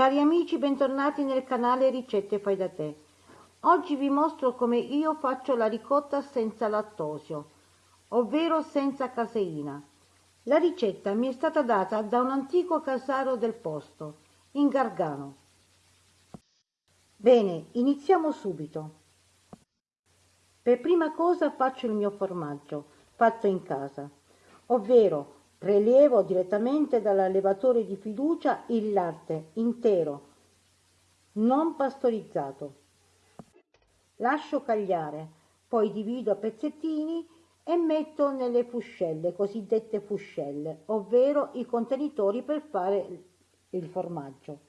Cari amici, bentornati nel canale Ricette Fai da Te. Oggi vi mostro come io faccio la ricotta senza lattosio, ovvero senza caseina. La ricetta mi è stata data da un antico casaro del posto, in Gargano. Bene, iniziamo subito. Per prima cosa faccio il mio formaggio, fatto in casa, ovvero Prelievo direttamente dall'allevatore di fiducia il latte intero, non pastorizzato. Lascio cagliare, poi divido a pezzettini e metto nelle fuscelle, cosiddette fuscelle, ovvero i contenitori per fare il formaggio.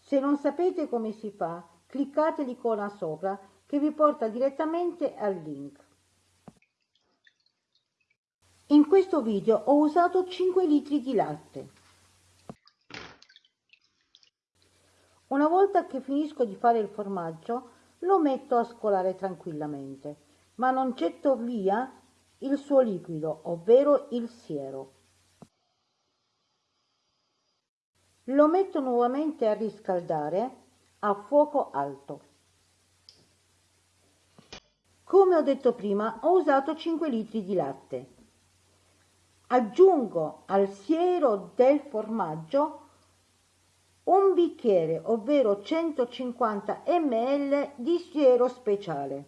Se non sapete come si fa, cliccate l'icona sopra che vi porta direttamente al link. In questo video ho usato 5 litri di latte. Una volta che finisco di fare il formaggio lo metto a scolare tranquillamente, ma non getto via il suo liquido, ovvero il siero. Lo metto nuovamente a riscaldare a fuoco alto. Come ho detto prima, ho usato 5 litri di latte. Aggiungo al siero del formaggio un bicchiere, ovvero 150 ml di siero speciale.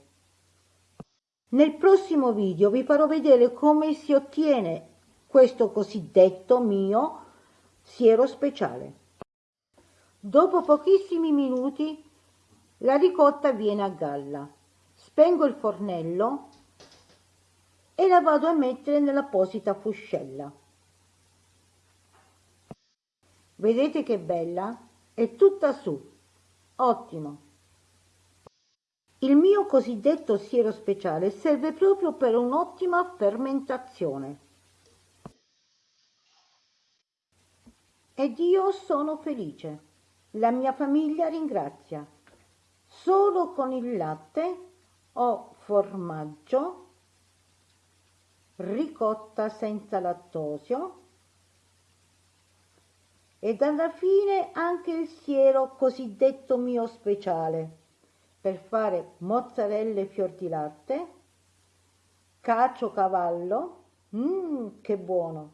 Nel prossimo video vi farò vedere come si ottiene questo cosiddetto mio siero speciale. Dopo pochissimi minuti la ricotta viene a galla. Spengo il fornello e la vado a mettere nell'apposita fuscella. Vedete che bella? È tutta su. Ottimo. Il mio cosiddetto siero speciale serve proprio per un'ottima fermentazione. Ed io sono felice. La mia famiglia ringrazia. Solo con il latte ho formaggio ricotta senza lattosio ed alla fine anche il siero cosiddetto mio speciale per fare mozzarella e fior di latte, cacio cavallo, mmm che buono,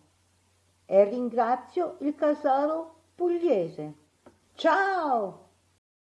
e ringrazio il casaro pugliese. Ciao!